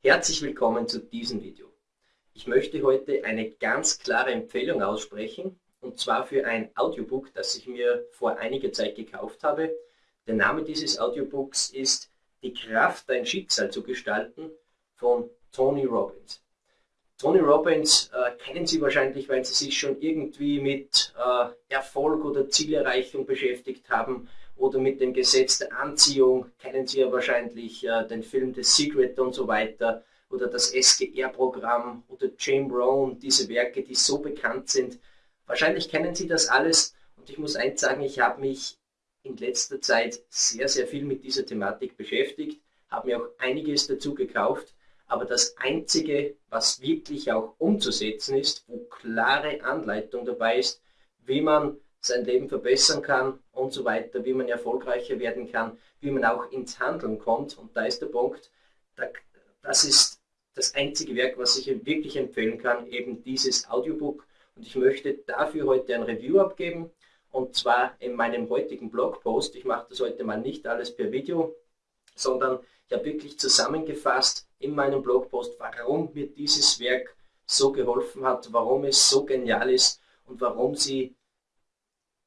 Herzlich willkommen zu diesem Video. Ich möchte heute eine ganz klare Empfehlung aussprechen und zwar für ein Audiobook, das ich mir vor einiger Zeit gekauft habe. Der Name dieses Audiobooks ist Die Kraft, dein Schicksal zu gestalten von Tony Robbins. Tony Robbins äh, kennen Sie wahrscheinlich, weil Sie sich schon irgendwie mit äh, Erfolg oder Zielerreichung beschäftigt haben oder mit dem Gesetz der Anziehung. Kennen Sie ja wahrscheinlich äh, den Film The Secret und so weiter oder das SGR-Programm oder Jim Rohn, diese Werke, die so bekannt sind. Wahrscheinlich kennen Sie das alles und ich muss eins sagen, ich habe mich in letzter Zeit sehr, sehr viel mit dieser Thematik beschäftigt, habe mir auch einiges dazu gekauft aber das Einzige, was wirklich auch umzusetzen ist, wo klare Anleitung dabei ist, wie man sein Leben verbessern kann und so weiter, wie man erfolgreicher werden kann, wie man auch ins Handeln kommt. Und da ist der Punkt, das ist das einzige Werk, was ich wirklich empfehlen kann, eben dieses Audiobook. Und ich möchte dafür heute ein Review abgeben, und zwar in meinem heutigen Blogpost. Ich mache das heute mal nicht alles per Video, sondern ich habe wirklich zusammengefasst in meinem Blogpost, warum mir dieses Werk so geholfen hat, warum es so genial ist und warum Sie,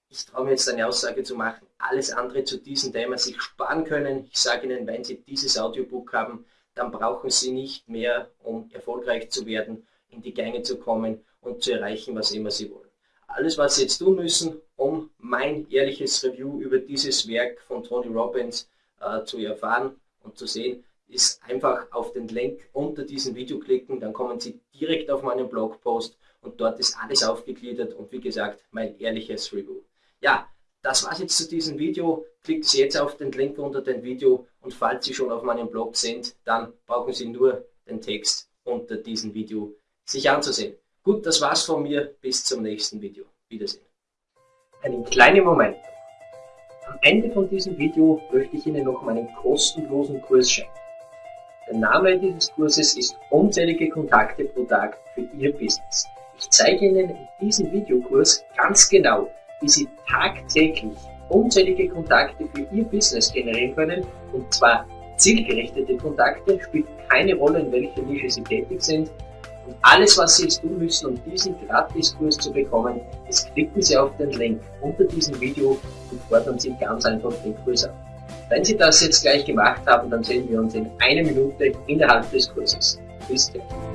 ich traue mir jetzt eine Aussage zu machen, alles andere zu diesem Thema sich sparen können. Ich sage Ihnen, wenn Sie dieses Audiobook haben, dann brauchen Sie nicht mehr, um erfolgreich zu werden, in die Gänge zu kommen und zu erreichen, was immer Sie wollen. Alles, was Sie jetzt tun müssen, um mein ehrliches Review über dieses Werk von Tony Robbins äh, zu erfahren, und zu sehen, ist einfach auf den Link unter diesem Video klicken, dann kommen Sie direkt auf meinen Blogpost und dort ist alles aufgegliedert und wie gesagt, mein ehrliches Review. Ja, das war's jetzt zu diesem Video. Klicken Sie jetzt auf den Link unter dem Video und falls Sie schon auf meinem Blog sind, dann brauchen Sie nur den Text unter diesem Video sich anzusehen. Gut, das war's von mir. Bis zum nächsten Video. Wiedersehen. Einen kleinen Moment. Ende von diesem Video möchte ich Ihnen noch meinen kostenlosen Kurs schenken. Der Name dieses Kurses ist Unzählige Kontakte pro Tag für Ihr Business. Ich zeige Ihnen in diesem Videokurs ganz genau, wie Sie tagtäglich unzählige Kontakte für Ihr Business generieren können und zwar zielgerichtete Kontakte, spielt keine Rolle, in welcher Nische Sie tätig sind, und alles, was Sie jetzt tun müssen, um diesen Gratiskurs zu bekommen, ist klicken Sie auf den Link unter diesem Video und fordern Sie ganz einfach den Kurs an. Wenn Sie das jetzt gleich gemacht haben, dann sehen wir uns in einer Minute innerhalb des Kurses. Bis dann.